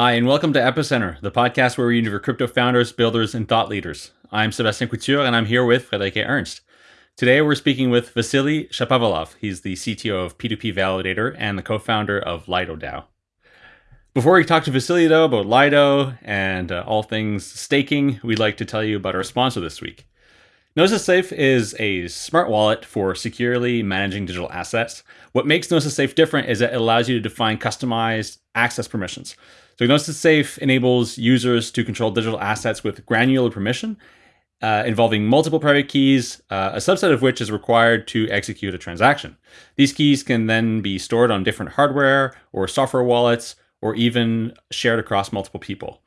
Hi, and welcome to Epicenter, the podcast where we interview crypto founders, builders, and thought leaders. I'm Sebastian Couture, and I'm here with Friederike Ernst. Today, we're speaking with Vasily Shapovalov. He's the CTO of P2P Validator and the co-founder of Lido DAO. Before we talk to Vasily, though, about Lido and uh, all things staking, we'd like to tell you about our sponsor this week. Gnosis Safe is a smart wallet for securely managing digital assets. What makes Gnosis Safe different is that it allows you to define customized access permissions. So Gnosis Safe enables users to control digital assets with granular permission, uh, involving multiple private keys, uh, a subset of which is required to execute a transaction. These keys can then be stored on different hardware or software wallets, or even shared across multiple people.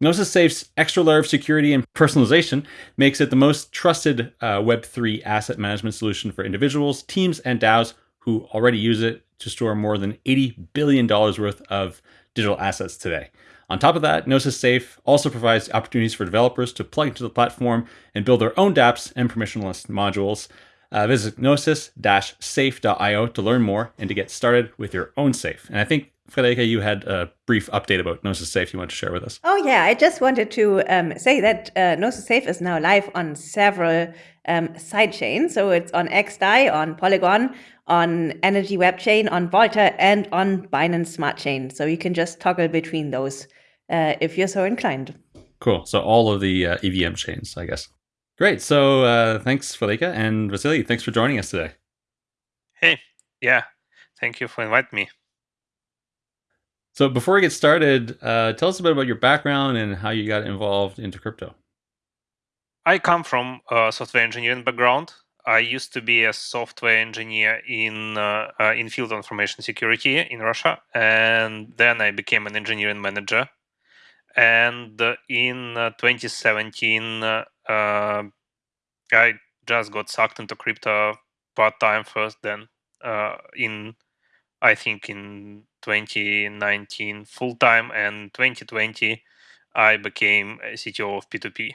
Gnosis Safe's extra layer of security and personalization makes it the most trusted uh, Web3 asset management solution for individuals, teams, and DAOs who already use it to store more than $80 billion worth of digital assets today. On top of that, Gnosis Safe also provides opportunities for developers to plug into the platform and build their own dApps and permissionless modules. Uh, visit gnosis-safe.io to learn more and to get started with your own safe. And I think, Friederike, you had a brief update about Gnosis Safe you want to share with us. Oh, yeah. I just wanted to um, say that uh, Gnosis Safe is now live on several um, sidechains. So it's on XDAI, on Polygon, on Energy Web Chain, on Volta, and on Binance Smart Chain. So you can just toggle between those uh, if you're so inclined. Cool. So all of the uh, EVM chains, I guess. Great. So uh, thanks, Friederike, and Vasily. Thanks for joining us today. Hey, yeah. Thank you for inviting me. So before we get started, uh, tell us a bit about your background and how you got involved into crypto. I come from a software engineering background. I used to be a software engineer in uh, uh, in field of information security in Russia, and then I became an engineering manager. And uh, in uh, 2017, uh, I just got sucked into crypto part time first. Then in I think in 2019 full time, and 2020 I became a CTO of P2P.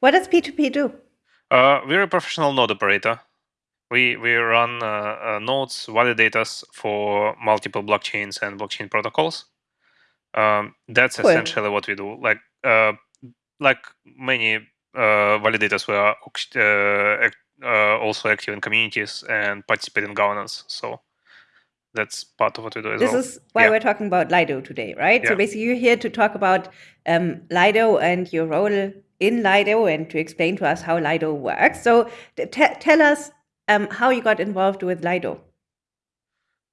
What does P2P do? Uh, we're a professional node operator. We we run uh, uh, nodes, validators for multiple blockchains and blockchain protocols. Um, that's cool. essentially what we do. Like uh, like many uh, validators, we are uh, also active in communities and participate in governance. So that's part of what we do as this well. Is why yeah. we're talking about Lido today, right? Yeah. So basically, you're here to talk about um, Lido and your role in Lido and to explain to us how Lido works. So tell us um, how you got involved with Lido.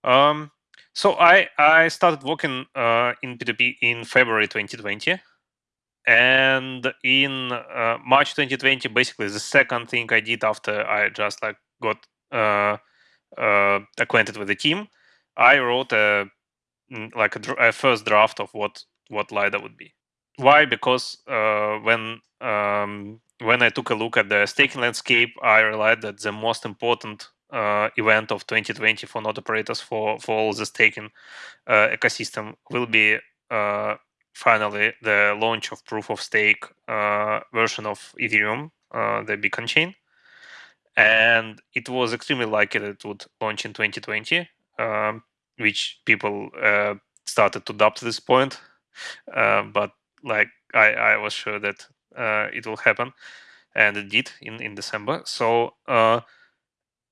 Um, so I, I started working uh, in P2P in February 2020. And in uh, March 2020, basically the second thing I did after I just like got uh, uh acquainted with the team, I wrote a mm, like a, a first draft of what what Lido would be. Why? Because uh, when um, when I took a look at the staking landscape, I realized that the most important uh, event of 2020 for node operators for for all the staking uh, ecosystem will be uh, finally the launch of proof of stake uh, version of Ethereum, uh, the Beacon chain, and it was extremely likely that it would launch in 2020, um, which people started to doubt at this point. but like I, I was sure that uh, it will happen, and it did in in December. So uh,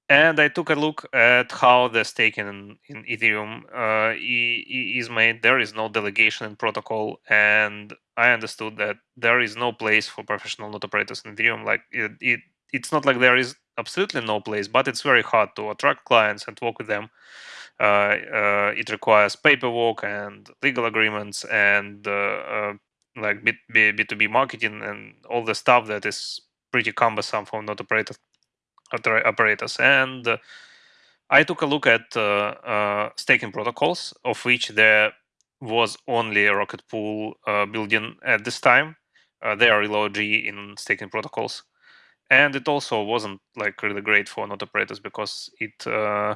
and I took a look at how the staking in, in Ethereum uh, is made. There is no delegation in protocol, and I understood that there is no place for professional node operators in Ethereum. Like it, it it's not like there is absolutely no place, but it's very hard to attract clients and work with them. Uh, uh, it requires paperwork and legal agreements and uh, uh like B, B, B2B marketing and all the stuff that is pretty cumbersome for node operator, operators. And uh, I took a look at uh, staking protocols, of which there was only a Rocket Pool building at this time. They are low G in staking protocols. And it also wasn't like really great for node operators because it uh,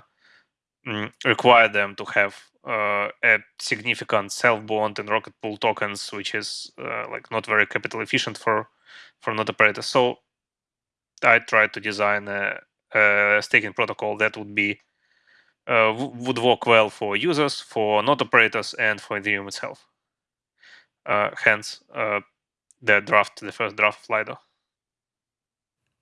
mm, required them to have uh, a significant self bond and rocket pool tokens, which is uh, like not very capital efficient for for node operators. So I tried to design a, a, staking protocol that would be uh, would work well for users, for node operators, and for Ethereum itself. Uh, hence, uh, the draft, the first draft of Lido.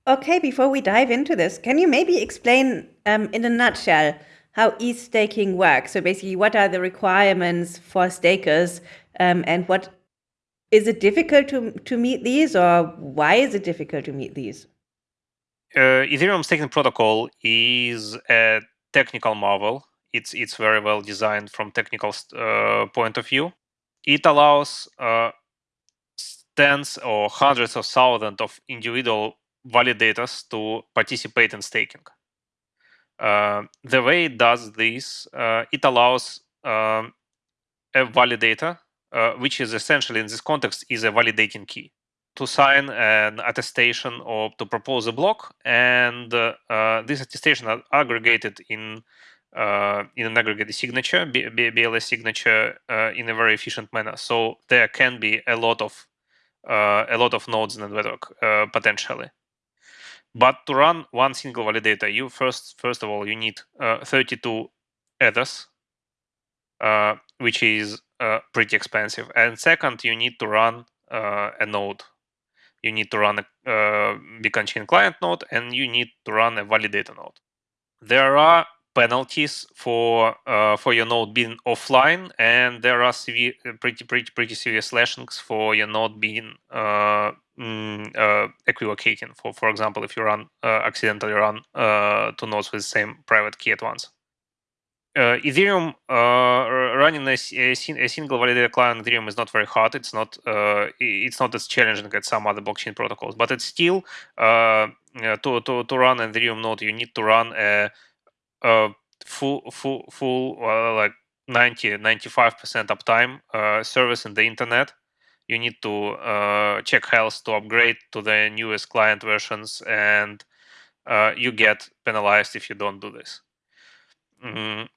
Okay, before we dive into this, can you maybe explain um, in a nutshell how staking works? So basically, what are the requirements for stakers, um, and what is it difficult to to meet these, or why is it difficult to meet these? Uh, Ethereum staking protocol is a technical marvel. It's it's very well designed from technical uh, point of view. It allows uh, tens or hundreds of thousands of individual validators to participate in staking. Uh, the way it does this, uh, it allows um, a validator, uh, which is essentially in this context is a validating key, to sign an attestation or to propose a block, and uh, uh, this attestation are aggregated in uh, in an aggregated signature, BLS signature, in a very efficient manner. So there can be a lot of a lot of nodes in the network potentially. But to run one single validator, you first first of all you need uh, 32 ethers, uh, which is uh, pretty expensive. And second, you need to run a node. You need to run a uh, Beacon Chain client node, and you need to run a validator node. There are penalties for uh, for your node being offline, and there are severe, pretty pretty pretty serious slashings for your node being mm, uh, equivocating. For for example, if you run uh, accidentally run uh, two nodes with the same private key at once. Uh, Ethereum uh, running a, a, single validator client Ethereum is not very hard. It's not uh, it's not as challenging as some other blockchain protocols, but it's still to to to run an Ethereum node you need to run a, a full full full like 90 95 percent uptime service in the internet you need to uh, check health to upgrade to the newest client versions and uh, you get penalized if you don't do this mm.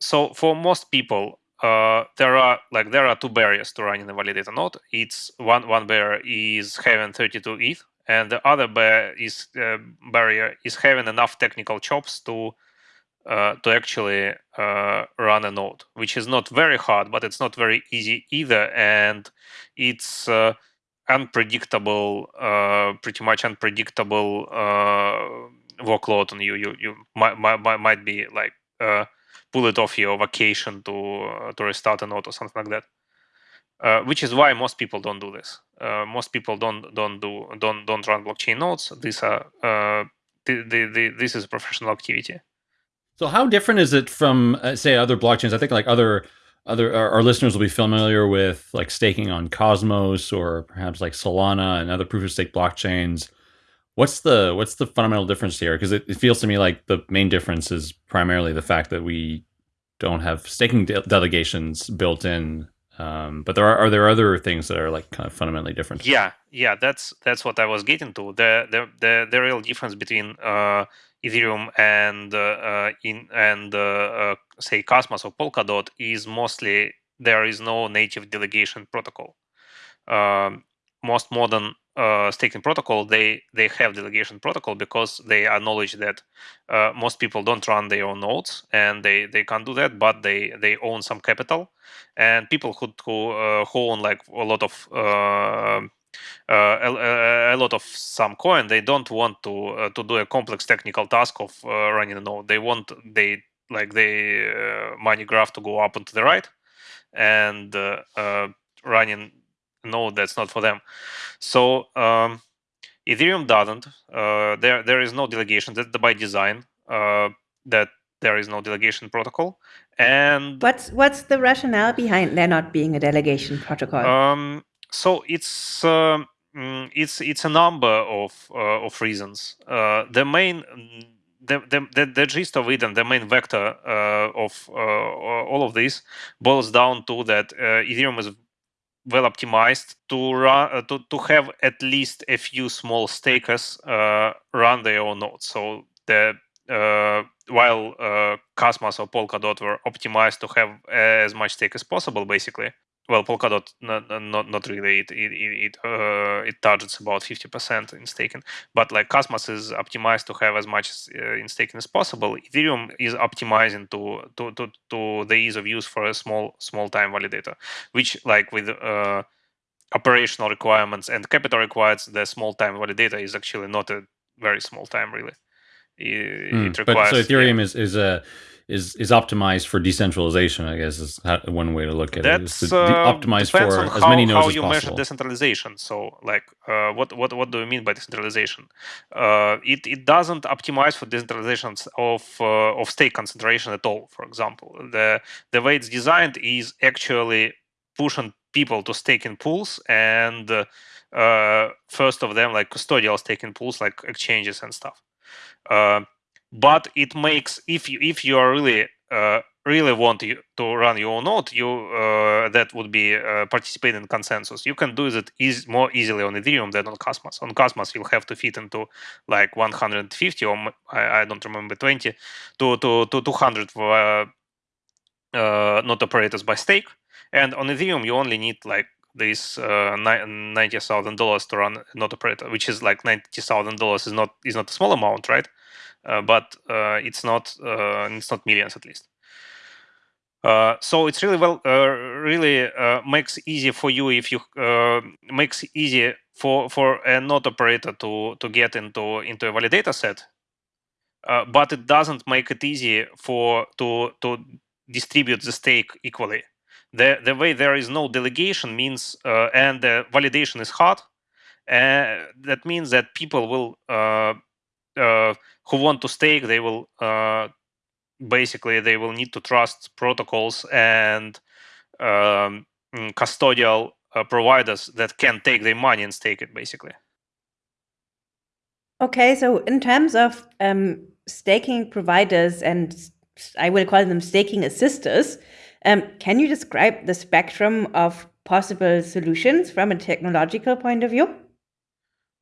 so for most people uh, there are like there are two barriers to running a validator node it's one one barrier is having 32 eth and the other barrier is uh, barrier is having enough technical chops to uh, to actually uh, run a node, which is not very hard, but it's not very easy either, and it's uh, unpredictable, uh, pretty much unpredictable uh, workload on you. You you might might, might be like pull it off your vacation to to restart a node or something like that. Uh, which is why most people don't do this. Uh, most people don't don't do don't don't run blockchain nodes. These are uh, the, the, the, this is a professional activity. So how different is it from uh, say other blockchains? I think like other other our, our, listeners will be familiar with like staking on Cosmos or perhaps like Solana and other proof of stake blockchains. What's the what's the fundamental difference here? Because it, it, feels to me like the main difference is primarily the fact that we don't have staking de delegations built in. Um, but there are are there other things that are like kind of fundamentally different? Yeah, yeah, that's that's what I was getting to. The the the, the real difference between uh, Ethereum and uh, uh, in and uh, say Cosmos or Polkadot is mostly there is no native delegation protocol. Um, most modern uh, staking protocol they they have delegation protocol because they acknowledge that uh, most people don't run their own nodes and they they can't do that but they they own some capital and people who who, uh, who own like a lot of uh, a, a, lot of some coin they don't want to uh, to do a complex technical task of uh, running a node. They want they like the money graph to go up and to the right and running a node that's not for them. So um, ethereum doesn't. There there is no delegation. That's by design that there is no delegation protocol. And what's what's the rationale behind there not being a delegation protocol? Um, so it's um, mm, it's it's a number of uh, of reasons. Uh, the main the, the, the, the, gist of it and the main vector uh, of uh, all of this boils down to that uh, Ethereum is well optimized to run uh, to, to have at least a few small stakers run their own nodes. So the while Cosmos or Polkadot were optimized to have as much stake as possible, basically, well, Polkadot not not not really. It it it uh, it targets about fifty percent in staking, but like Cosmos is optimized to have as much uh, in staking as possible. Ethereum is optimizing to to to to the ease of use for a small small time validator, which like with uh, operational requirements and capital requirements, the small time validator is actually not a very small time really. It, mm, it requires, but so Ethereum yeah. is is a is is optimized for decentralization. I guess is how, one way to look at That's, it. Is uh, optimize for as how, many nodes how as you possible. measure decentralization. So, like, uh, what what what do you mean by decentralization? Uh, it it doesn't optimize for decentralizations of uh, of stake concentration at all. For example, the the way it's designed is actually pushing people to stake in pools and uh, first of them like custodial staking pools like exchanges and stuff. But it makes if you if you are really uh, really want you to run your own node, you uh, that would be uh, participate in consensus. You can do that easy, more easily on Ethereum than on Cosmos. On Cosmos, you'll have to fit into like 150 or I, I don't remember 20 to to to 200 uh, uh, node operators by stake. And on Ethereum, you only need like this uh, ninety thousand dollars to run node operator, which is like ninety thousand dollars is not is not a small amount, right? Uh, but uh, it's not uh, it's not millions at least. Uh, so it's really well uh, really uh, makes easy for you if you makes easy for for a node operator to to get into into a validator set but it doesn't make it easy for to to distribute the stake equally. The the way there is no delegation means and the validation is hard. That means that people will who want to stake, they will uh, basically they will need to trust protocols and um, mm, custodial uh, providers that can take their money and stake it, basically. Okay, so in terms of um, staking providers and I will call them staking assisters, um, can you describe the spectrum of possible solutions from a technological point of view?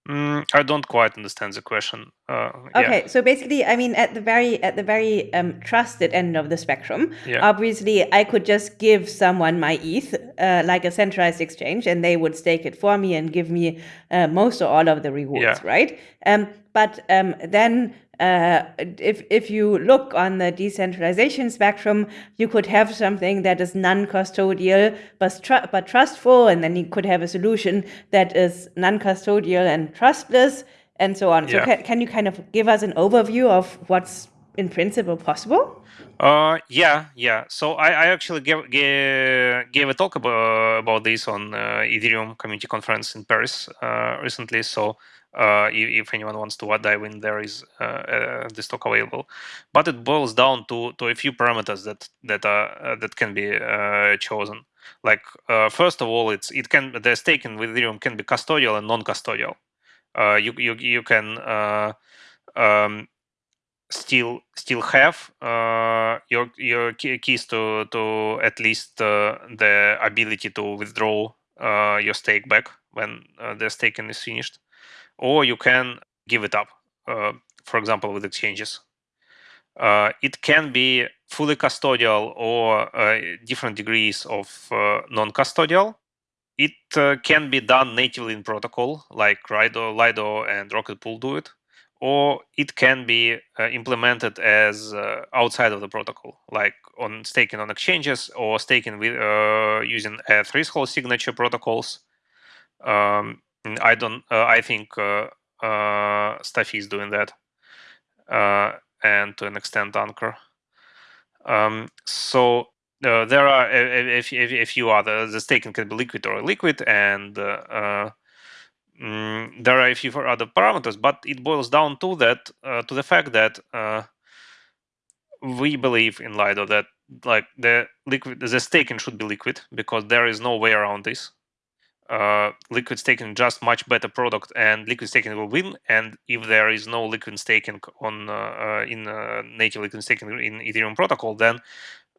Mm, I don't quite understand the question. Uh, okay, yeah. so basically, I mean, at the very at the very um, trusted end of the spectrum, yeah. obviously, I could just give someone my ETH, uh, like a centralized exchange, and they would stake it for me and give me uh, most or all of the rewards, yeah. right? Um, but um, then uh, if if you look on the decentralization spectrum, you could have something that is non-custodial but tr- but trustful, and then you could have a solution that is non-custodial and trustless, and so on. Yeah. So ca- can you kind of give us an overview of what's in principle possible? Uh, yeah, yeah. So I, I actually gave, gave, gave a talk about, about this on uh, Ethereum community conference in Paris uh, recently. So uh, if, anyone wants to dive in, there is uh, uh, this talk available. But it boils down to, to a few parameters that that are that can be chosen. Like first of all, it's it can the staking with Ethereum can be custodial and non-custodial. you you you can um, still still have uh, your your keys to to at least uh, the ability to withdraw uh, your stake back when the staking is finished or you can give it up, uh, for example, with exchanges. Uh, it can be fully custodial or uh, different degrees of uh, non-custodial. It uh, can be done natively in protocol, like Lido, Lido and Rocket Pool do it, or it can be uh, implemented as outside of the protocol, like on staking on exchanges or staking with using a threshold signature protocols. Um, I don't. Uh, I think uh, uh, Stafi is doing that, uh, and to an extent, Anchor. Um, so uh, there are a, a, a, a, few other. The staking can be liquid or liquid, and uh, mm, there are a few other parameters. But it boils down to that to the fact that we believe in Lido that like the liquid the staking should be liquid because there is no way around this uh, liquid staking just much better product and liquid staking will win. And if there is no liquid staking on uh, uh, in uh, native liquid staking in ethereum protocol then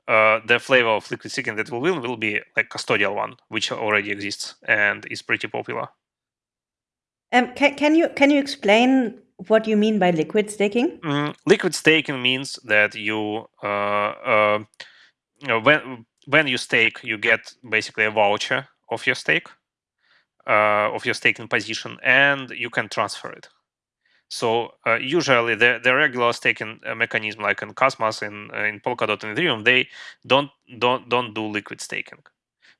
uh, the flavor of liquid staking that will win will be like custodial one which already exists and is pretty popular. Um, can, can you can you explain what you mean by liquid staking? Mm, liquid staking means that you uh, when when you stake, you get basically a voucher of your stake, uh, of your staking position, and you can transfer it. So uh, usually the, the regular staking uh, mechanism, like in Cosmos, in uh, in Polkadot, and Ethereum, they don't don't don't do liquid staking.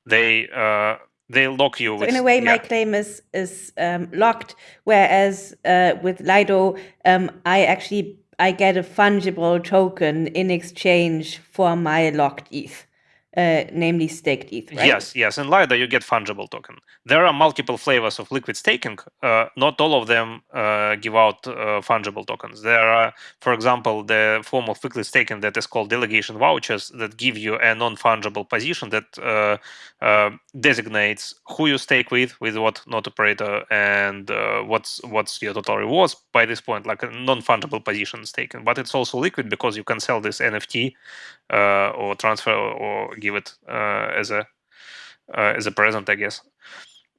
They uh, they lock you. So with, in a way, yeah. my claim is is um, locked, whereas uh, with Lido, um, I actually I get a fungible token in exchange for my locked ETH uh, namely staked ETH, right? Yes, yes. In Lido, you get fungible token. There are multiple flavors of liquid staking. Uh, not all of them uh, give out uh, fungible tokens. There are, for example, the form of liquid staking that is called delegation vouchers that give you a non-fungible position that uh, uh, designates who you stake with, with what node operator, and what's what's your total rewards by this point, like a non-fungible position staking. But it's also liquid because you can sell this NFT or transfer or give it uh, as a uh, as a present, I guess.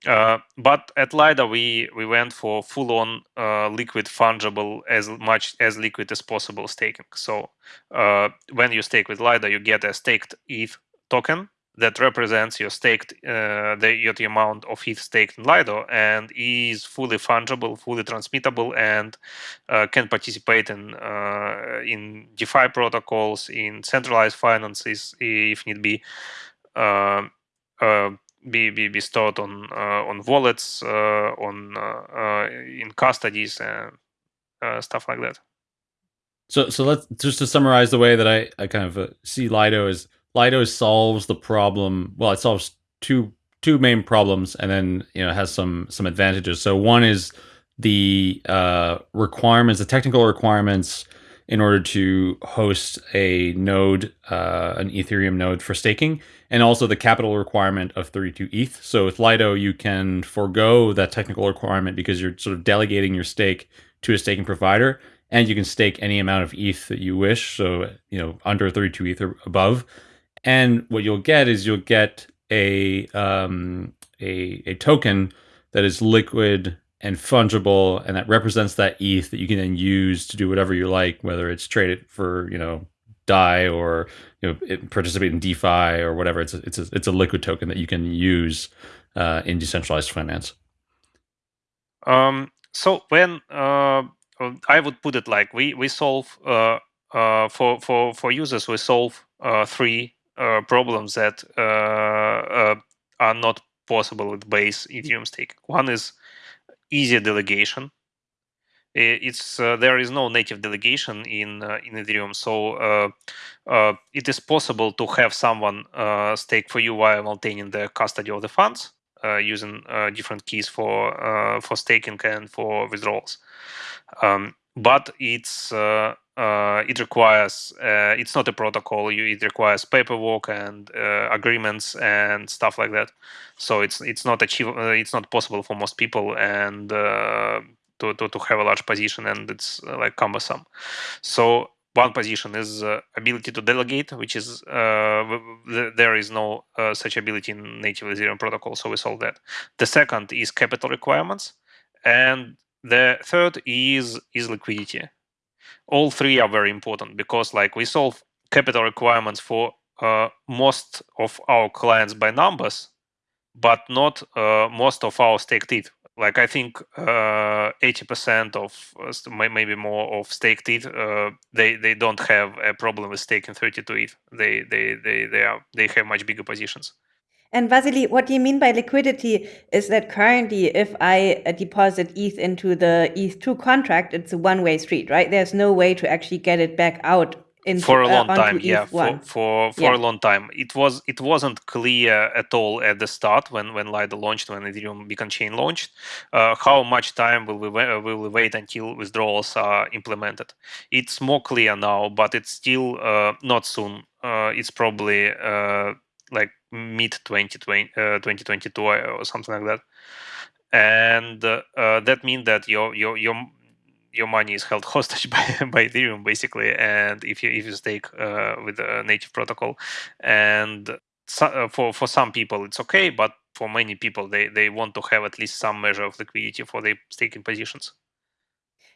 Uh, but at Lido, we we went for full-on uh, liquid fungible as much as liquid as possible staking. So uh, when you stake with Lido, you get a staked ETH token that represents your staked uh, the, your, the amount of ETH staked in Lido and is fully fungible, fully transmittable, and uh, can participate in uh, in DeFi protocols, in centralized finances if need be, uh, uh, be, be be stored on uh, on wallets, on in custodies and stuff like that. So so let's just to summarize the way that I I kind of see Lido is Lido solves the problem. Well, it solves two two main problems, and then you know has some some advantages. So one is the uh, requirements, the technical requirements in order to host a node, uh, an Ethereum node for staking, and also the capital requirement of 32 ETH. So with Lido, you can forego that technical requirement because you're sort of delegating your stake to a staking provider, and you can stake any amount of ETH that you wish. So you know under 32 ETH or above. And what you'll get is you'll get a um, a, a token that is liquid and fungible, and that represents that ETH that you can then use to do whatever you like, whether it's trade it for you know DAI or you know participate in DeFi or whatever. It's a, it's a, it's a liquid token that you can use uh, in decentralized finance. Um, so when uh, I would put it like we we solve uh, uh, for for for users we solve uh, three problems that uh, uh, are not possible with base Ethereum stake. One is easier delegation. It's there is no native delegation in in Ethereum, so it is possible to have someone stake for you while maintaining the custody of the funds. Uh, using uh, different keys for uh, for staking and for withdrawals. Um, but it's uh, it requires uh, it's not a protocol you, it requires paperwork and uh, agreements and stuff like that. So it's it's not achievable uh, it's not possible for most people and uh, to, to, to have a large position and it's uh, like cumbersome. So one position is ability to delegate which is there is no such ability in native ethereum protocol so we solve that. The second is capital requirements and the third is is liquidity all three are very important because like we solve capital requirements for uh, most of our clients by numbers, but not uh, most of our staked ETH. Like I think uh, 80% of uh, maybe more of staked ETH, uh, they they don't have a problem with staking 32 ETH. They they they they are they have much bigger positions. And Vasily, what do you mean by liquidity? Is that currently, if I uh, deposit ETH into the ETH2 contract, it's a one way street, right? There's no way to actually get it back out into, for a long uh, time yeah for for, for yeah. a long time it was it wasn't clear at all at the start when when lido launched when ethereum beacon chain launched uh, how much time will we wait, will we wait until withdrawals are implemented it's more clear now but it's still uh, not soon uh, it's probably uh, like mid 2020, uh, 2022 or something like that and uh, uh, that means that your your your your money is held hostage by, by Ethereum basically, and if you if you stake uh, with a native protocol, and so, uh, for for some people it's okay, but for many people they they want to have at least some measure of liquidity for their staking positions.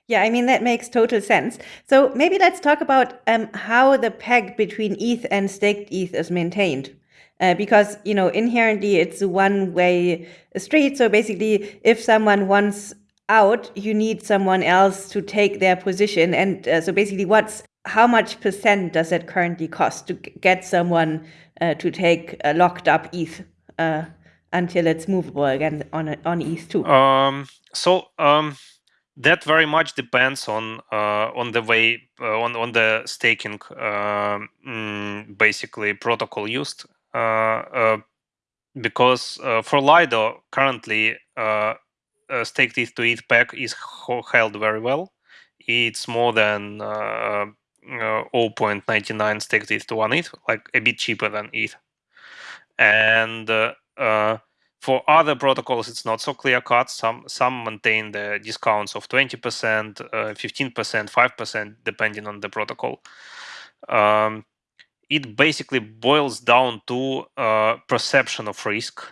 Yeah, I mean, that makes total sense. So maybe let's talk about um, how the peg between ETH and staked ETH is maintained. Uh, because you know inherently it's a one-way street. So basically, if someone wants out, you need someone else to take their position. And uh, so basically, what's how much percent does it currently cost to get someone uh, to take a locked up ETH uh, until it's movable again on on ETH two? Um, so um, that very much depends on uh, on the way uh, on on the staking um, mm, basically protocol used Uh, uh, because uh, for Lido currently staked ETH to ETH peg is held very well. It's more than 0.99 staked ETH to one ETH, like a bit cheaper than ETH. And for other protocols, it's not so clear cut. Some some maintain the discounts of 20%, uh, 15%, 5%, depending on the protocol. Um, it basically boils down to uh, perception of risk.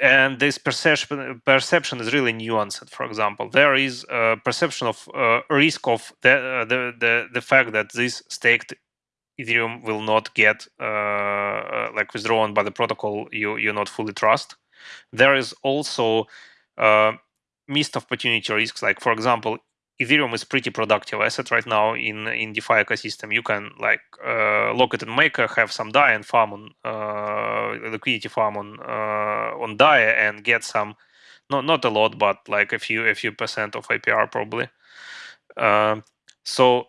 And this perception perception is really nuanced. For example, there is a perception of uh, risk of the, uh, the, the the fact that this staked Ethereum will not get uh, uh, like withdrawn by the protocol you you not fully trust there is also uh, missed opportunity risks. Like for example, Ethereum is pretty productive asset right now in in DeFi ecosystem. You can like uh, lock it in Maker, have some DAI and farm on uh, liquidity farm on uh, on DAI and get some, not not a lot, but like a few a few percent of APR probably. Uh, so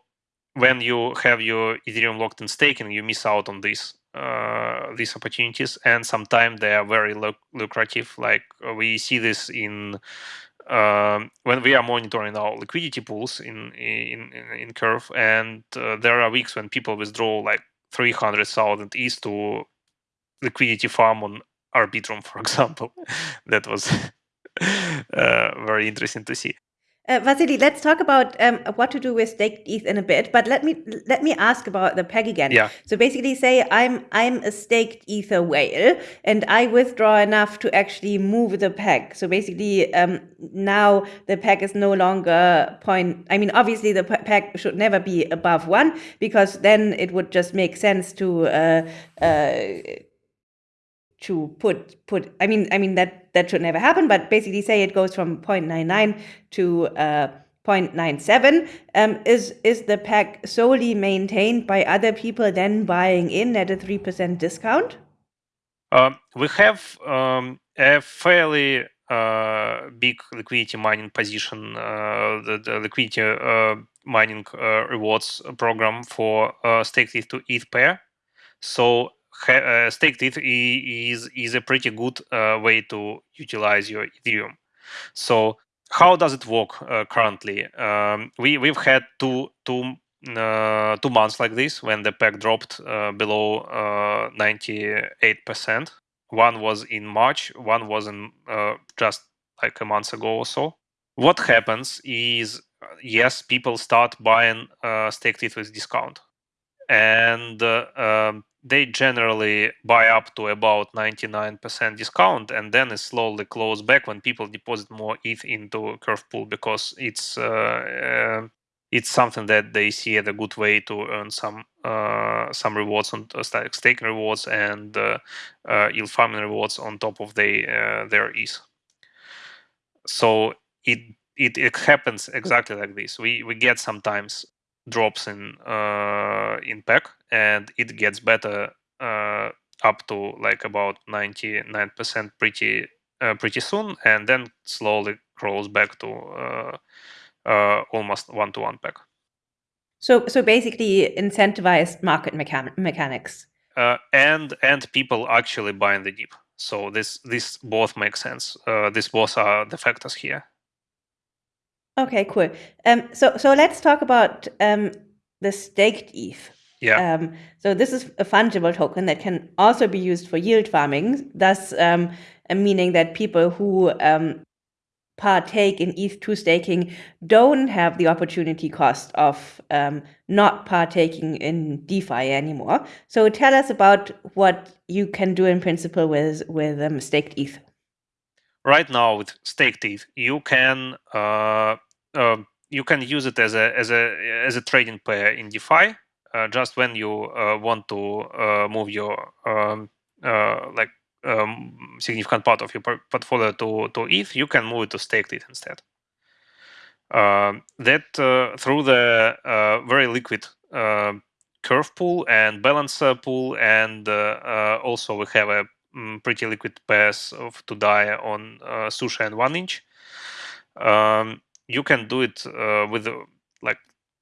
when you have your Ethereum locked in staking, you miss out on this uh, these opportunities, and sometimes they are very lucrative. Like uh, we see this in um, when we are monitoring our liquidity pools in in in, Curve, and uh, there are weeks when people withdraw like three hundred thousand ETH to liquidity farm on Arbitrum, for example. that was uh, very interesting to see. Uh, Vasily, let's talk about um, what to do with staked ETH in a bit, but let me let me ask about the peg again. Yeah. So basically, say I'm I'm a staked Ether whale, and I withdraw enough to actually move the peg. So basically, um, now the peg is no longer point. I mean, obviously, the peg should never be above one because then it would just make sense to. Uh, uh, to put put i mean i mean that that should never happen but basically say it goes from 0.99 to uh, 0.97 um, is is the peg solely maintained by other people then buying in at a 3% discount? Um, we have um, a fairly uh, big liquidity mining position uh, the, the, liquidity uh, mining uh, rewards program for uh, staked ETH to ETH pair so uh, staked ETH is is a pretty good uh, way to utilize your Ethereum. So how does it work uh, currently? Um, we we've had two two uh, two months like this when the peg dropped uh, below uh, ninety eight percent. One was in March, one was in just like a month ago or so. What happens is yes, people start buying staked ETH with discount, and um, they generally buy up to about 99% discount and then it slowly close back when people deposit more ETH into Curve Pool because it's uh, uh, it's something that they see as a good way to earn some uh, some rewards on uh, staking rewards and uh, uh, yield farming rewards on top of they, their ETH. So it, it it happens exactly like this. We we get sometimes drops in uh, in peg, and it gets better uh, up to like about 99% pretty uh, pretty soon and then slowly crawls back to uh, uh, almost one-to-one peg. so so basically incentivized market mechan mechanics. Uh, and and people actually buying the dip so this this both makes sense. This both are the factors here Okay, cool. Um, so so let's talk about um, the staked ETH. Yeah. Um, so this is a fungible token that can also be used for yield farming, thus um, meaning that people who um, partake in ETH2 staking don't have the opportunity cost of um, not partaking in DeFi anymore. So tell us about what you can do in principle with with um, staked ETH. Right now, with staked ETH, you can uh, uh, you can use it as a as a as a trading pair in DeFi. Uh, just when you uh, want to uh, move your um, like um, significant part of your portfolio to to ETH, you can move it to staked ETH instead. Uh, that uh, through the uh, very liquid curve pool and balancer pool, and also we have a um, pretty liquid pairs of to DAI on Sushi and One Inch. Um, you can do it with like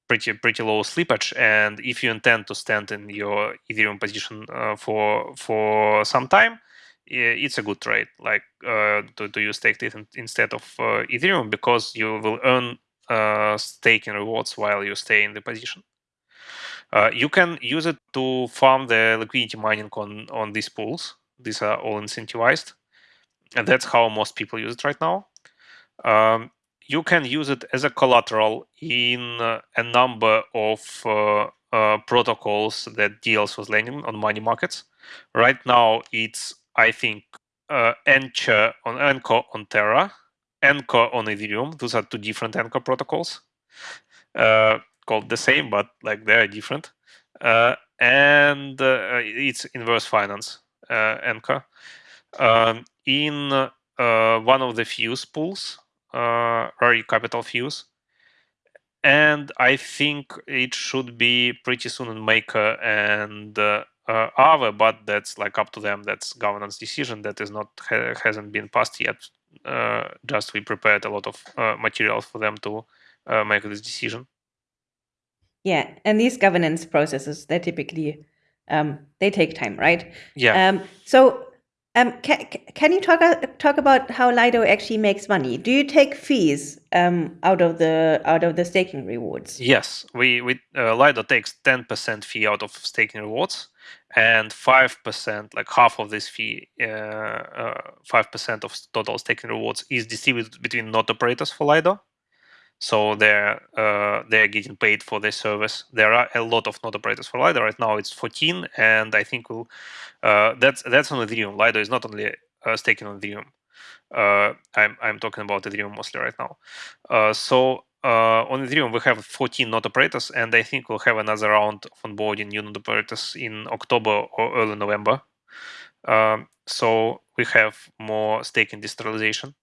pretty pretty low slippage and if you intend to stand in your ethereum position uh, for for some time it's a good trade. Like uh, to, to use staked ETH instead of uh, ethereum because you will earn uh, staking rewards while you stay in the position. Uh, you can use it to farm the liquidity mining on on these pools. These are all incentivized and that's how most people use it right now. Um, you can use it as a collateral in uh, a number of uh, uh, protocols that deals with lending on money markets. Right now, it's I think uh, Anchor on Anchor on Terra, Anchor on Ethereum. Those are two different Anchor protocols, uh, called the same but like they're different. Uh, and uh, it's inverse finance Anchor. Um, in one of the Fuse pools, uh, Rari Capital Fuse. And I think it should be pretty soon in Maker and uh, uh, Aave, but that's like up to them. That's governance decision that is not ha- hasn't been passed yet. Uh, just we prepared a lot of uh, materials for them to uh, make this decision. Yeah, and these governance processes they typically um, they take time, right? Yeah. Um, so um, can, can you talk uh, talk about how Lido actually makes money? Do you take fees um, out of the out of the staking rewards? Yes, we we uh, Lido takes ten percent fee out of staking rewards, and five percent, like half of this fee, uh, uh, five uh, percent of total staking rewards is distributed between node operators for Lido so they're uh, they're getting paid for their service. There are a lot of node operators for Lido right now. It's 14, and I think we'll uh, that's that's on Ethereum. Lido is not only uh, staking on Ethereum. Uh, I'm I'm talking about Ethereum mostly right now. Uh, so uh, on Ethereum we have 14 node operators, and I think we'll have another round of onboarding new node operators in October or early November. Um, so we have more staking decentralization.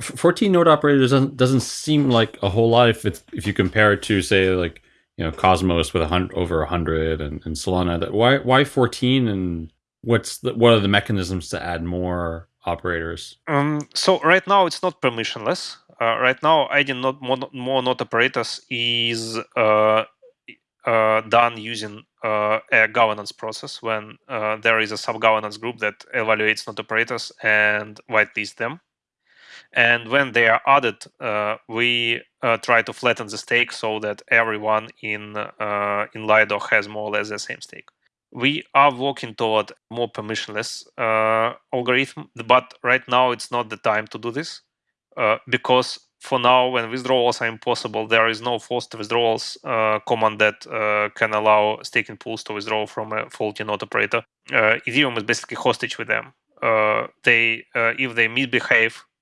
14 node operators doesn't doesn't seem like a whole lot if if you compare it to say like you know Cosmos with a hundred over a hundred and, and Solana. That why why 14 and what's the, what are the mechanisms to add more operators? Um, so right now it's not permissionless. Uh, right now adding not more, more node operators is uh, uh, done using uh, a governance process when uh, there is a sub governance group that evaluates node operators and whitelist them and when they are added, uh, we uh, try to flatten the stake so that everyone in uh, in Lido has more or less the same stake. We are working toward more permissionless uh, algorithm, but right now it's not the time to do this uh, because for now, when withdrawals are impossible, there is no forced withdrawals uh, command that can allow staking pools to withdraw from a faulty node operator. Ethereum is basically hostage with them. they if they misbehave uh,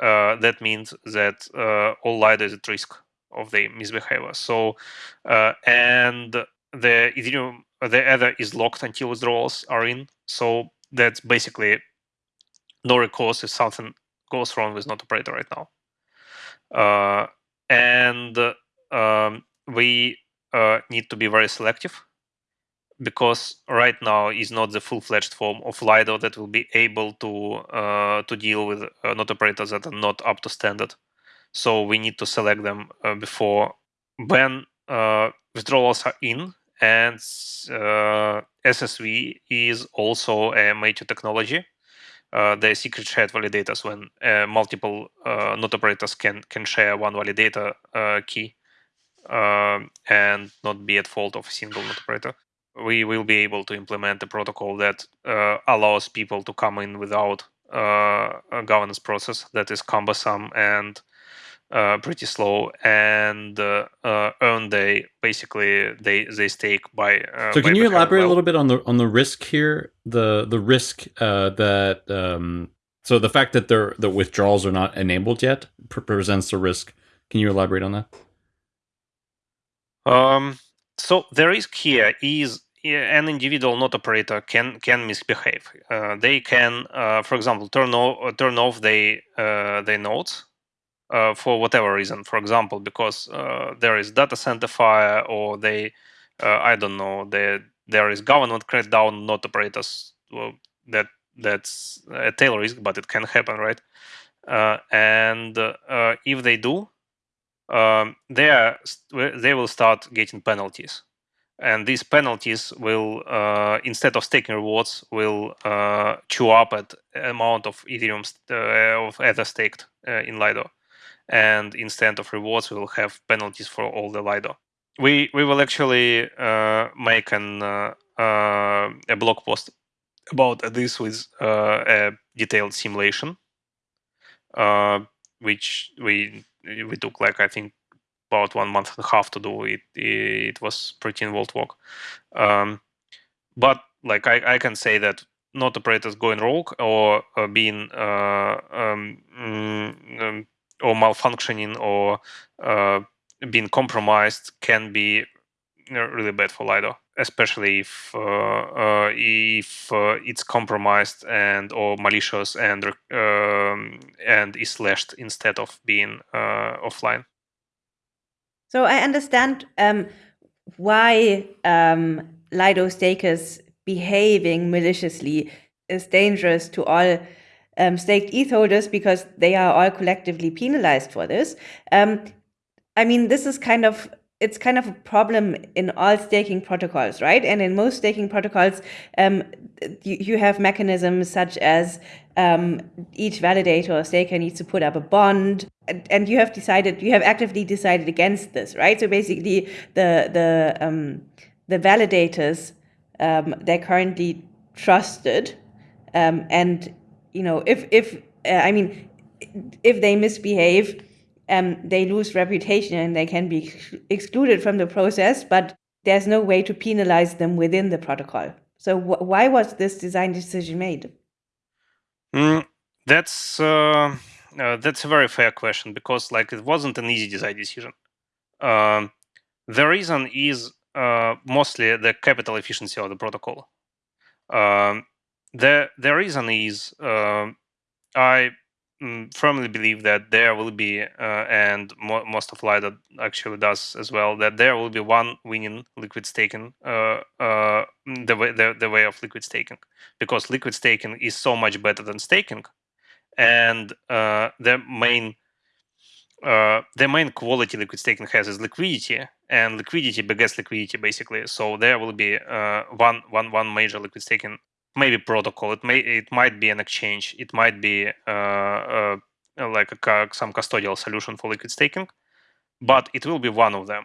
that means that uh, all Lido is at risk of the misbehavior. So, uh, and the Ethereum, the Ether is locked until withdrawals are in. So that's basically no recourse if something goes wrong with node operator right now. Uh, and um, we uh, need to be very selective because right now is not the full-fledged form of Lido that will be able to uh, to deal with uh, node operators that are not up to standard. So we need to select them uh, before when uh, withdrawals are in, and uh, SSV is also a major technology. Uh, the secret shared validators when multiple node operators can can share one validator key and not be at fault of a single node operator we will be able to implement a protocol that uh, allows people to come in without uh, a governance process that is cumbersome and uh, pretty slow and uh, uh, earn they basically they they stake by uh, so can you elaborate well. a little bit on the on the risk here? The the risk that um, so the fact that the the withdrawals are not enabled yet presents a risk. Can you elaborate on that? Um so the risk here is an individual node operator can can misbehave. Uh, they can, uh, for example, turn off turn off they uh, their nodes uh, for whatever reason. For example, because uh, there is data center fire, or they, I don't know, there there is government crackdown node operators. Well, that that's a tail risk, but it can happen, right? and if they do, um, they are they will start getting penalties. And these penalties will uh, instead of staking rewards will uh, chew up at amount of ethereum uh, of ether staked uh, in lido. And instead of rewards we will have penalties for all the lido. We we will actually uh, make an uh, a blog post about this with a detailed simulation which we we took like i think about one month and a half to do it. It was pretty involved work. Um, but like I, I can say that node operators going rogue or uh, being uh, um, mm, um, or malfunctioning or uh, being compromised can be really bad for Lido, especially if uh, uh, if uh, it's compromised and or malicious and um, and is slashed instead of being offline. So I understand um, why um, Lido stakers behaving maliciously is dangerous to all um, staked ETH holders because they are all collectively penalized for this. Um, I mean, this is kind of it's kind of a problem in all staking protocols, right? And in most staking protocols, um, you, you, have mechanisms such as um, each validator or staker needs to put up a bond, and, and, you have decided, you have actively decided against this, right? So basically, the the um, the validators um, they're currently trusted, um, and you know if if uh, I mean if they misbehave um, they lose reputation and they can be excluded from the process, but there's no way to penalize them within the protocol. So wh why was this design decision made? Mm, that's uh, uh, that's a very fair question because like it wasn't an easy design decision. Uh, the reason is uh, mostly the capital efficiency of the protocol. Um, the the reason is um, I firmly believe that there will be, uh, and mo most of Lido actually does as well, that there will be one winning liquid staking, uh, uh, the, way, the, the way of liquid staking, because liquid staking is so much better than staking, and uh, the main uh, the main quality liquid staking has is liquidity, and liquidity begets liquidity basically. So there will be uh, one one one major liquid staking maybe protocol. It may it might be an exchange. It might be uh, uh, like a, some custodial solution for liquid staking, but it will be one of them.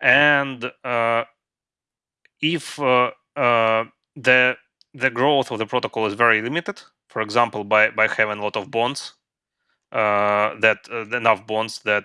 And uh, if uh, uh, the the growth of the protocol is very limited, for example, by by having a lot of bonds, uh, that enough bonds that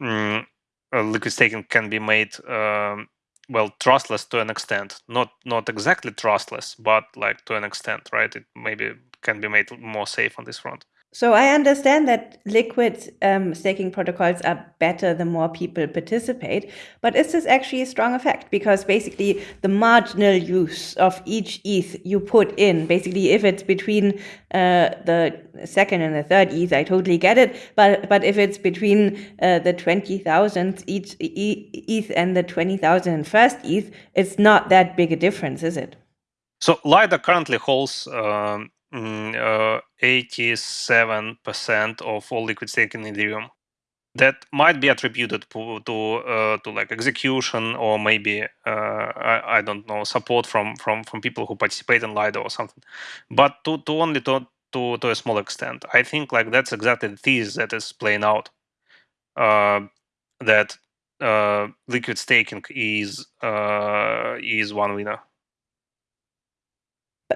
mm, liquid staking can be made um, well trustless to an extent. Not not exactly trustless but like to an extent right? It maybe can be made more safe on this front so I understand that liquid um, staking protocols are better the more people participate, but is this actually a strong effect? Because basically the marginal use of each ETH you put in, basically if it's between uh, the second and the third ETH, I totally get it. But but if it's between uh, the 20,000 each ETH and the 20,000 first ETH, it's not that big a difference, is it? So Lido currently holds um, 87% mm, uh, of all liquid staking in Ethereum. That might be attributed to to, uh, to like execution or maybe uh, I, I, don't know support from from from people who participate in Lido or something, but to, to only to, to to a small extent. I think like that's exactly the thesis that is playing out. Uh, that uh, liquid staking is is one winner.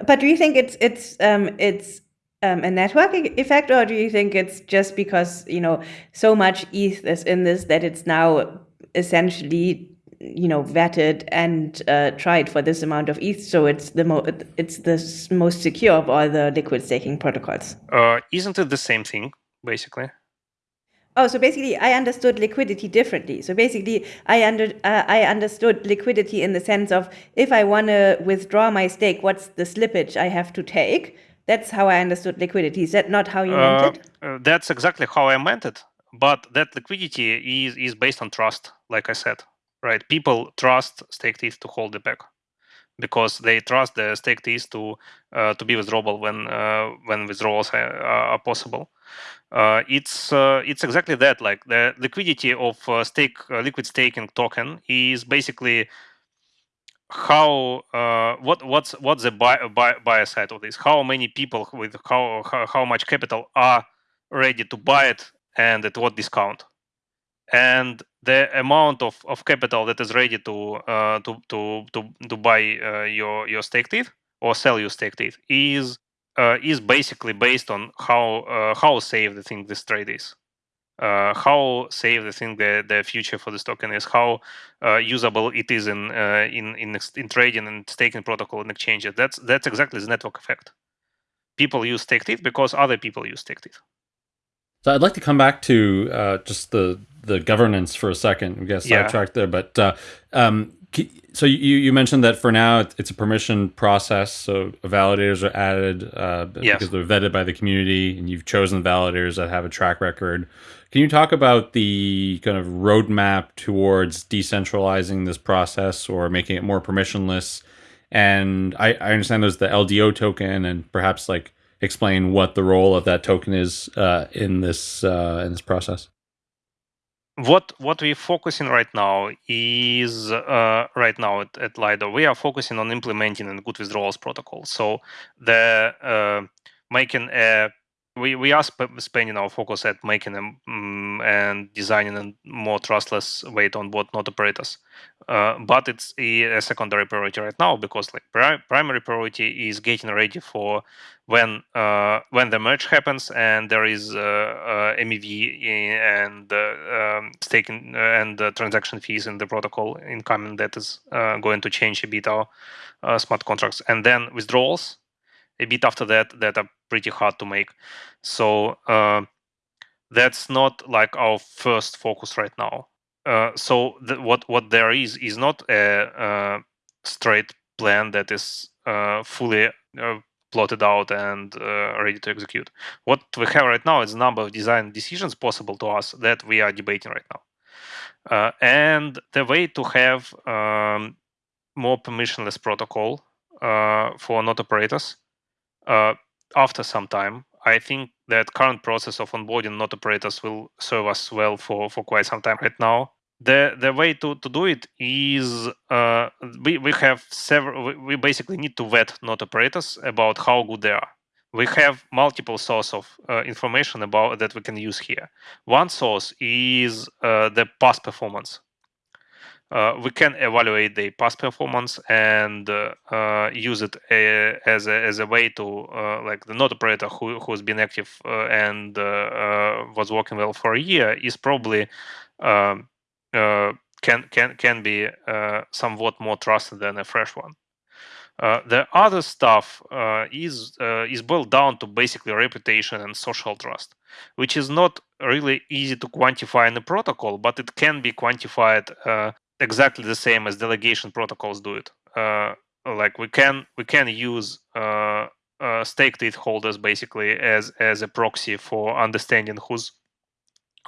But do you think it's it's um, it's um, a network effect, or do you think it's just because you know so much ETH is in this that it's now essentially you know vetted and uh, tried for this amount of ETH, so it's the mo it's the most secure of all the liquid staking protocols? Uh, isn't it the same thing basically? Oh, so basically, I understood liquidity differently. So basically, I under uh, I understood liquidity in the sense of if I want to withdraw my stake, what's the slippage I have to take? That's how I understood liquidity. Is that not how you meant Uh, it? uh, that's exactly how I meant it. But that liquidity is is based on trust, like I said, right? People trust staked ETH to hold the peg because they trust the staked ETH to uh, to be withdrawable when uh, when withdrawals are, are possible. Uh, it's uh, it's exactly that. Like the liquidity of uh, stake uh, liquid staking token is basically how uh, what what's what's the buy, buy, buyer side of this? How many people with how, how how much capital are ready to buy it and at what discount? And the amount of, of capital that is ready to uh, to to to to buy uh, your your staked or sell your staked ETH is uh, is basically based on how uh, how safe they think this trade is uh, how safe they think the, the future for this token is, how uh, usable it is in, in in in trading and staking protocol and exchanges. That's that's exactly the network effect. People use staked ETH because other people use staked ETH. So I'd like to come back to just the the governance for a second. We got Yeah. sidetracked there, but uh, um, so you you mentioned that for now it's a permission process. So validators are added uh, Yes. because they're vetted by the community, and you've chosen validators that have a track record. Can you talk about the kind of roadmap towards decentralizing this process or making it more permissionless? And I, I understand there's the LDO token, and perhaps like explain what the role of that token is uh, in this uh, in this process. What what we're focusing right now is uh, right now at, at Lido, we are focusing on implementing a good withdrawals protocol. So the uh, making a we, we are sp- spending our focus at making them um, and designing a more trustless way to onboard node operators. Uh, but it's a, secondary priority right now because like pri- primary priority is getting ready for when uh, when the merge happens and there is uh, uh, MEV and uh, um, staking and uh, transaction fees in the protocol incoming that is uh, going to change a bit our uh, smart contracts and then withdrawals a bit after that that are pretty hard to make so uh, that's not like our first focus right now uh, so what what there is is not a, uh straight plan that is uh, fully uh, plotted out and uh, ready to execute. What we have right now is a number of design decisions possible to us that we are debating right now. Uh, and the way to have um, more permissionless protocol for node operators uh, after some time, I think that current process of onboarding node operators will serve us well for, for quite some time right now. The the way to, to do it is uh, we, we have several we, basically need to vet node operators about how good they are. We have multiple source of uh, information about that we can use here. One source is uh, the past performance we can evaluate the past performance and uh, uh, use it a, as, a, as a way to uh, like the node operator who, who's been active uh, and uh, uh, was working well for a year is probably um, uh, can can can be uh, somewhat more trusted than a fresh one. Uh, the other stuff uh, is uh, is boiled down to basically reputation and social trust, which is not really easy to quantify in a protocol, but it can be quantified uh, exactly the same as delegation protocols do it. Uh, like we can we can use uh, staked ETH holders basically as as a proxy for understanding who's